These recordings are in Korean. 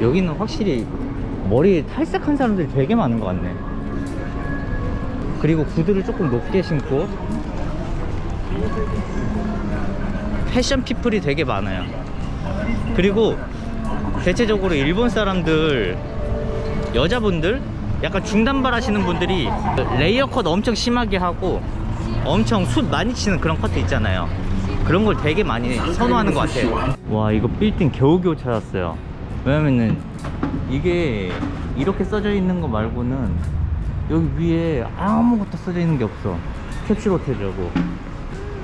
여기는 확실히 머리 탈색한 사람들이 되게 많은 것 같네. 그리고 구두를 조금 높게 신고. fashion people이 되게 많아요. 그리고 대체적으로 일본 사람들 여자분들 약간 중단발 하시는 분들이 layer cut 엄청 심하게 하고 엄청 숱 많이 치는 그런 커트 있잖아요. 그런 걸 되게 많이 선호하는 것 같아요. 와 이거 빌딩 겨우겨우 찾았어요 왜냐면은 이게 이렇게 써져 있는 거 말고는 여기 위에 아무것도 써져 있는 게 없어. 캡슐 호텔이라고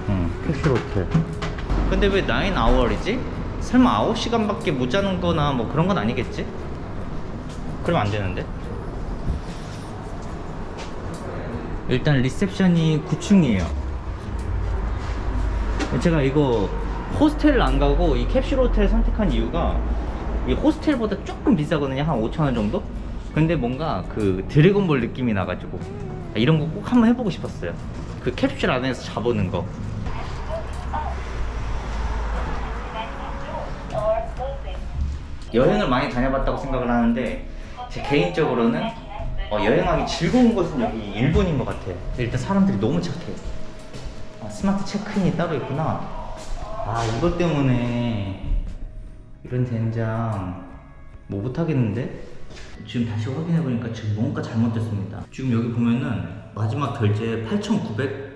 응 캡슐 호텔. 근데 왜 9아워이지? 설마 9시간밖에 못 자는 거나 뭐 그런 건 아니겠지? 그럼 안 되는데. 일단 리셉션이 9층이에요. 제가 이거 호스텔을 안 가고 이 캡슐 호텔 선택한 이유가 이 호스텔보다 조금 비싸거든요. 한 5천원 정도? 근데 뭔가 그 드래곤볼 느낌이 나가지고 이런 거 꼭 한번 해보고 싶었어요. 그 캡슐 안에서 자보는 거. 여행을 많이 다녀봤다고 생각을 하는데 제 개인적으로는 어, 여행하기 즐거운 곳은 여기 일본인 것 같아요. 일단 사람들이 너무 착해 아, 스마트 체크인이 따로 있구나. 아 이것 때문에 이런 된장 뭐 못하겠는데? 지금 다시 확인해보니까 지금 뭔가 잘못됐습니다 지금 여기 보면은 마지막 결제 8,900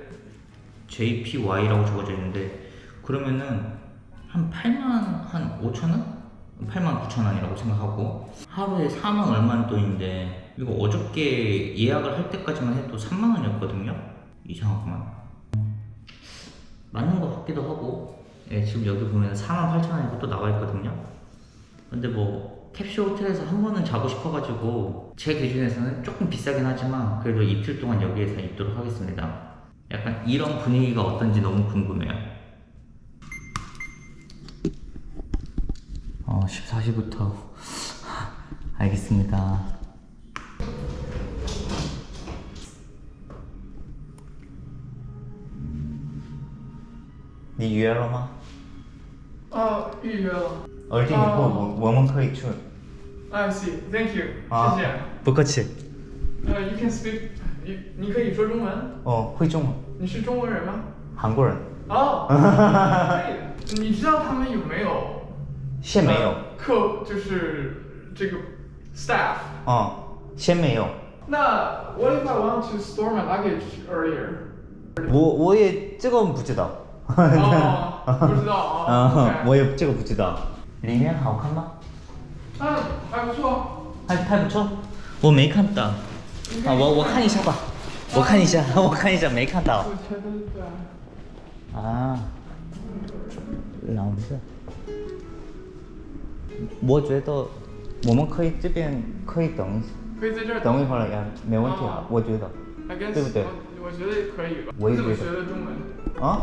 JPY라고 적어져 있는데 그러면은 한 8만 한 5천원? 8만 9천 원이라고 생각하고 하루에 4만 얼마는 돈인데 이거 어저께 예약을 할 때까지만 해도 3만 원이었거든요 이상하구만 맞는 것 같기도 하고 예, 지금 여기 보면 48,000원이고 또 나와 있거든요. 근데 뭐 캡슐 호텔에서 한 번은 자고 싶어가지고 제 기준에서는 조금 비싸긴 하지만 그래도 이틀 동안 여기에서 입도록 하겠습니다. 약간 이런 분위기가 어떤지 너무 궁금해요. 어 14시부터. 알겠습니다. 네, 니 유야로마? 哦，预约了。而且以后我我们可以去。I，see, thank you，啊谢谢。不客气。呃，you can speak，你你可以说中文？哦，会中文。你是中国人吗？韩国人。哦，可以。你知道他们有没有？现没有。呃客就是这个 staff。哦，先没有。那 what if I want to store my luggage earlier？我我也这个不知道。哦，不知道啊。嗯，我也这个不知道。里面好看吗？嗯，还不错。还还不错。我没看到。啊，我我看一下吧。我看一下，我看一下，没看到。我觉得。啊，老师，我觉得我们可以这边可以等一可以在这儿等一会儿呀，没问题啊哦，我觉得。对不对我我觉得可以吧。我也你怎么觉得学的中文？啊，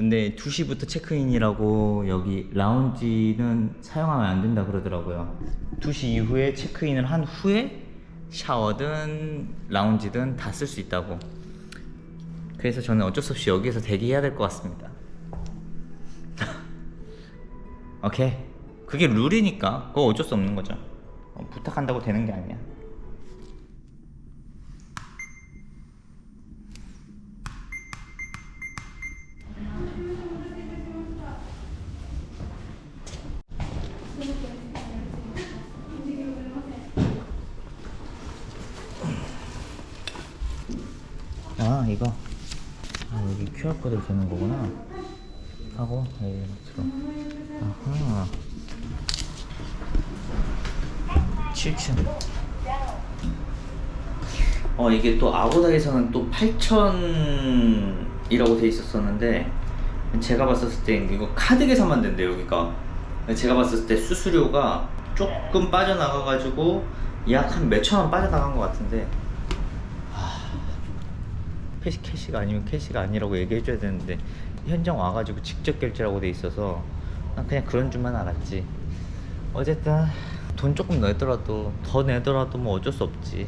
근데 2시부터 체크인이라고 여기 라운지는 사용하면 안 된다 그러더라고요. 2시 이후에 체크인을 한 후에 샤워든 라운지든 다 쓸 수 있다고. 그래서 저는 어쩔 수 없이 여기에서 대기해야 될 것 같습니다. 오케이. 그게 룰이니까 그거 어쩔 수 없는 거죠. 어, 부탁한다고 되는 게 아니야 아 이거. 아 여기 QR코드를 되는 거구나. 하고 예, 들어 아하. 7층 어 이게 또 아고다에서는 또 8,000이라고 돼 있었었는데 제가 봤었을 때 이거 카드 계산만 된대 여기가. 제가 봤을 때 수수료가 조금 빠져나가 가지고 약 한 몇천 원 빠져나간 것 같은데 cash, cash가 아니면 cash가 아니라고 얘기해 줘야 되는데 현장 와가지고 직접 결제라고 돼 있어서 난 그냥 그런 줄만 알았지. 어쨌든 돈 조금 내더라도 더 내더라도 뭐 어쩔 수 없지.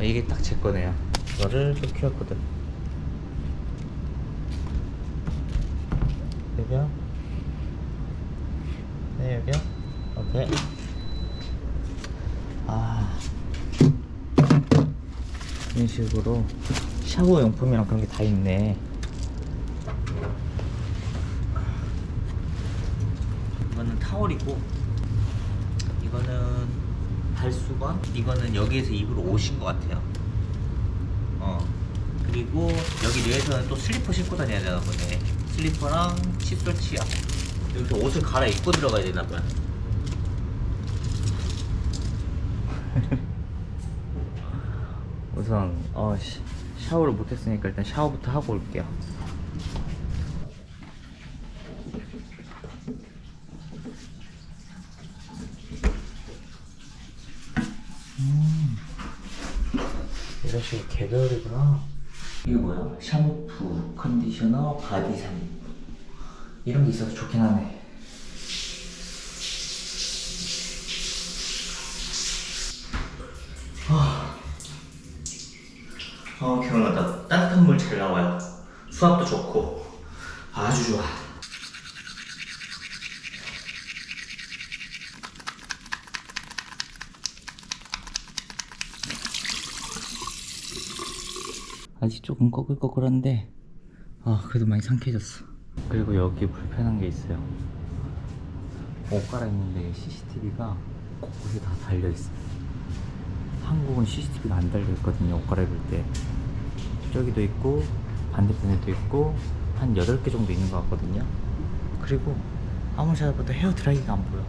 이게 딱 제 거네요. 이거를 또 QR코드 여기요. 네 여기요. 오케이. 아. 이런 식으로 샤워 용품이랑 그런 게 다 있네. 이거는 타월이고 이거는 발수건 이거는 여기에서 입으로 오신 것 같아요. 어 그리고 여기 내에서는 또 슬리퍼 신고 다녀야 되나 보네. 슬리퍼랑 칫솔 치약. 여기서 옷을 갈아입고 들어가야 되나 봐요. 우선 어, 시- 샤워를 못했으니까 일단 샤워부터 하고 올게요. 음. 이런 식으로 개별이구나. 이게 뭐야? 샴푸, 컨디셔너, 바디산 이런 게 있어서 좋긴 하네 어 개운하다 따뜻한 물 잘 나와요. 수압도 좋고. 아주 좋아. 아직 조금 꺼글꺼글한데 아 그래도 많이 상쾌해졌어. 그리고 여기 불편한 게 있어요. 옷 갈아입는데 CCTV가 곳곳에 다 달려있어요 한국은 CCTV가 안 달려 있거든요 옷 갈아입을 때. 저기도 있고 반대편에도 있고 한 8개 정도 있는 것 같거든요. 그리고 아무리 찾아봐도 헤어 드라이기가 안 보여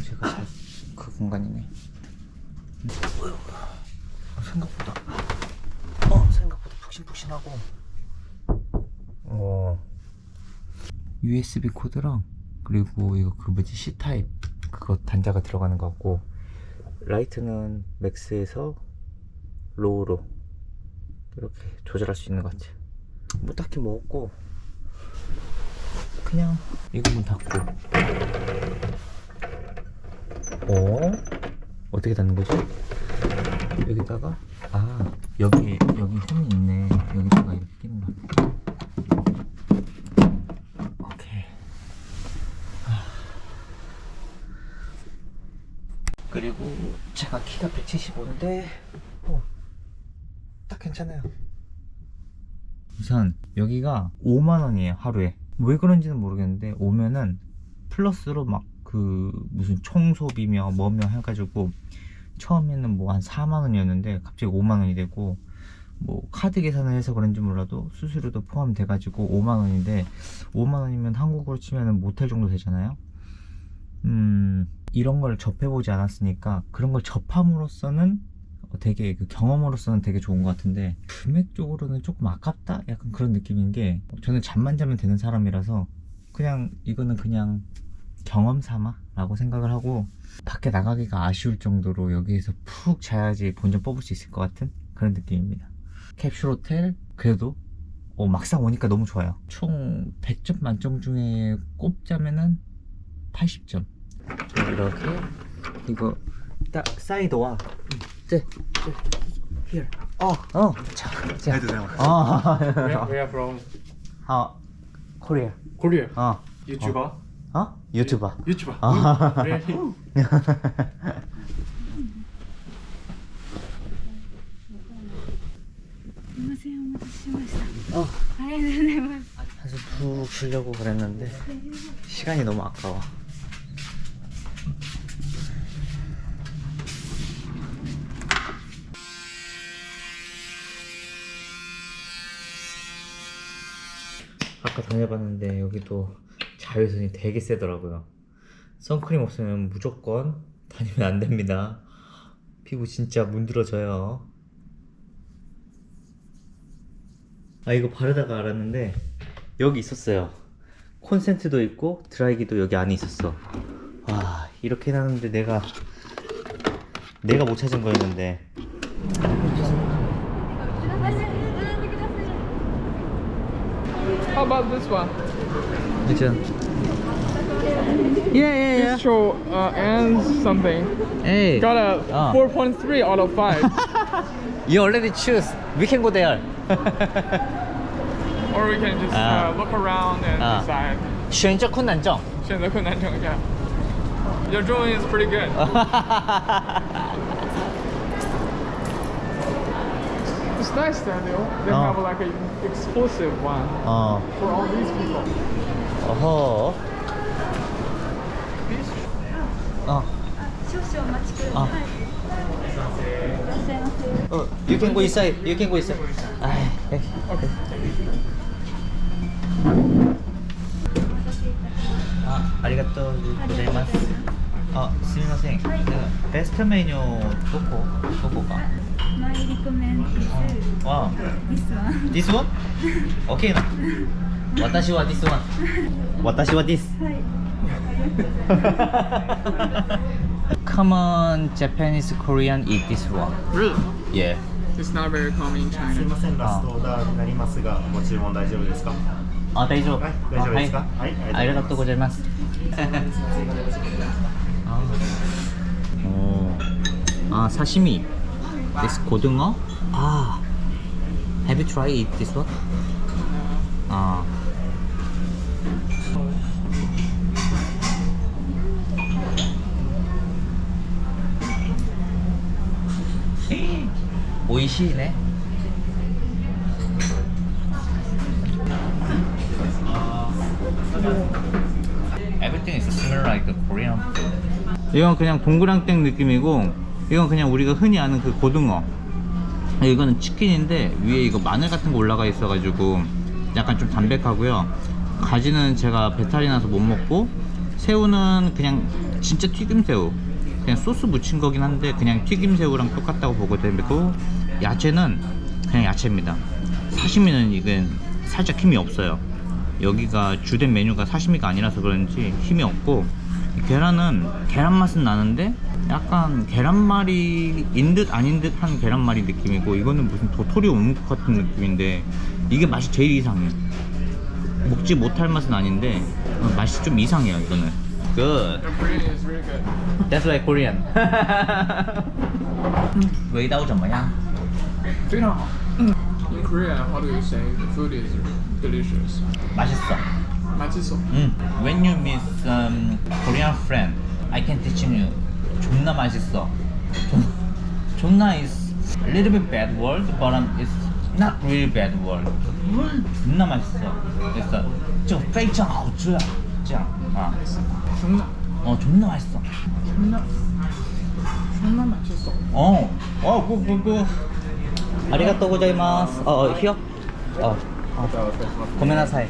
제가 잘 그 공간이네. 어, 생각보다. 어 생각보다 푹신푹신하고. 어. USB 코드랑 그리고 이거 그 뭐지? C type. 그거 단자가 들어가는 것 같고. light는 max에서 low로 이렇게 조절할 수 있는 것 같아요 뭐 딱히 뭐 없고. 그냥 이거 문 닫고 어? 어떻게 닫는 거지? 여기다가 아 여기 여기 홈이 있네 여기다가 이렇게 끼는 거 오케이 아. 그리고 제가 키가 175인데 어, 딱 괜찮아요 우선 여기가 5만원이에요 하루에 왜 그런지는 모르겠는데 오면은 플러스로 막 그 무슨 총소비며 뭐며 해가지고 처음에는 뭐 한 4만원이었는데 갑자기 5만원이 되고 뭐 카드 계산을 해서 그런지 몰라도 수수료도 포함돼 가지고 5만원인데 5만원이면 한국으로 치면 모텔 정도 되잖아요 음 이런 걸 접해보지 않았으니까 그런 걸 접함으로써는 되게 그 경험으로서는 되게 좋은 것 같은데 금액적으로는 조금 아깝다? 약간 그런 느낌인 게 저는 잠만 자면 되는 사람이라서 그냥 이거는 그냥 경험 삼아 라고 생각을 하고 밖에 나가기가 아쉬울 정도로 여기에서 푹 자야지 본전 뽑을 수 있을 것 같은 그런 느낌입니다 캡슐 호텔 그래도 어, 막상 오니까 너무 좋아요 총 100점 만점 중에 꼽자면은 80점 이렇게 이거 딱 사이드와 네, here 어, 어, 자, 자. 해도 돼요. 어, Where, where from? 어, 코리아. Korea. 어. 어, 유튜버. YouTuber. 어? 유튜버. 유튜버. 아. 어. 사실 네. 어. 푹 쉬려고 그랬는데 시간이 너무 아까워. 아까 다녀봤는데 여기도 자외선이 되게 세더라고요. 선크림 없으면 무조건 다니면 안 됩니다. 피부 진짜 문드러져요. 아 이거 바르다가 알았는데 여기 있었어요. 콘센트도 있고 드라이기도 여기 안에 있었어. 와 이렇게 해놨는데 내가 내가 못 찾은 거였는데 How about this one? Yeah, yeah, yeah. Bistro uh, and something. Hey. Got a ah. 4.3 out of 5. you already choose. We can go there. or we can just ah. uh, look around and ah. uh. decide. yeah. Your drawing is pretty good. it's nice Daniel. they, oh. have like an exclusive one oh. for all these people. Oh. あ少々待ちください。おゆけんごいさい、ゆけんごいさい。あ、ありがとうございます。あ、すみません。はい、ストメニュどこ、どこか？マ。ディスワン。オッケーな。私はディスワン。私はディス。はい。Come on, Japanese, Korean, eat this one. Really? Yeah. It's not very common in China. すみません、ラストオーダーになりますが、ご注文大丈夫ですかあ、大丈夫。はい、大丈夫ですかはい、ありがとうございます。あ、刺身です。고등어あ、Have you tried eat this one? あ。 오이시네. Everything is similar like Korean food. 이건 그냥 동그랑땡 느낌이고 이건 그냥 우리가 흔히 아는 그 고등어. 이거는 치킨인데 위에 이거 마늘 같은 거 올라가 있어 가지고 약간 좀 담백하고요. 가지는 제가 배탈이 나서 못 먹고 새우는 그냥 진짜 튀김새우. 그냥 소스 묻힌 거긴 한데 그냥 튀김새우랑 똑같다고 보고 되고 야채는 그냥 야채입니다 사시미는 이건 살짝 힘이 없어요 여기가 주된 메뉴가 사시미가 아니라서 그런지 힘이 없고 이 계란은 계란 맛은 나는데 약간 계란말이인 듯 아닌 듯 한 계란말이 느낌이고 이거는 무슨 도토리 오묵 같은 느낌인데 이게 맛이 제일 이상해 먹지 못할 맛은 아닌데 어, 맛이 좀 이상해요 이거는 Good Your Korean is really good. That's why Korean 味道怎么样? 非常好. In Korea, how do you say the food is delicious? 맛있어 맛있어. 음, when you meet um, Korean friend, I can teach you. 존나 맛있어. 존, 존나 is a little bit bad word, but um, it's not really bad word. 존나 맛있어. 그래서 就非常好吃啊这样啊 존나 어 존나 맛있어. 존나 존나 맛있어. 어, 어, 그, 그, 그. 아리가또 고자이마스. 어, 어, 히어? 어. 어. 고메나사이.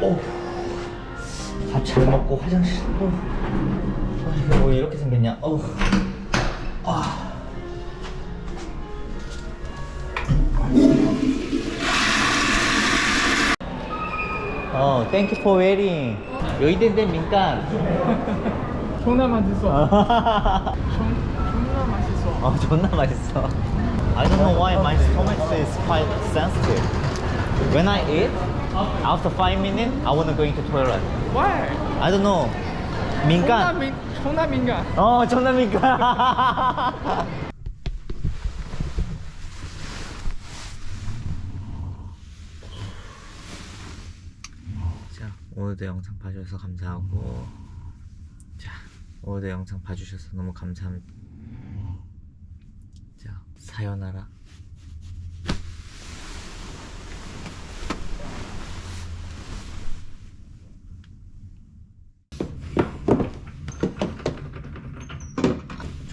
오. 밥잘 먹고 화장실 또. 아, 뭐 이렇게 생겼냐? 어. 아. 어, thank you for waiting. 여의대인데 민간. 존나 맛있어. 아, 존, 존나 맛있어. 어. I don't know why my stomach is quite sensitive. When I eat, after five minutes, I wanna go into toilet. Why? I don't know. 존나 민간. 민 존나 민간. 어, 존나 민간. 자, 오늘도 영상 봐주셔서 감사하고, 자, 오늘도 영상 봐주셔서 너무 감사합니다. 자, 사요나라.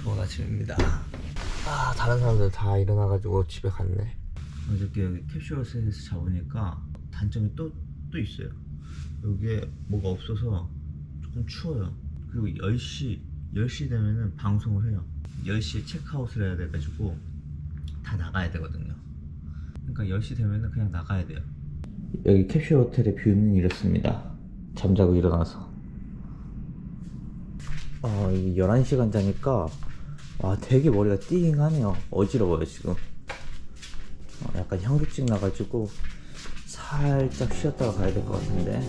좋은 아침입니다. 아, 다른 사람들 다 일어나가지고 집에 갔네. 어저께 여기 캡슐호텔에서 잡으니까 단점이 또, 또 있어요 여기에 뭐가 없어서 조금 추워요 그리고 10시 10시 되면은 방송을 해요 10시에 체크아웃을 해야 돼가지고 다 나가야 되거든요. 그러니까 10시 되면은 그냥 나가야 돼요. 여기 캡슐 호텔의 뷰는 이렇습니다. 잠자고 일어나서. 아, 이게 11시간 자니까 와 되게 머리가 띵하네요. 어지러워요 지금. 어, 약간 현기증 나가지고 살짝 쉬었다가 가야 될 것 같은데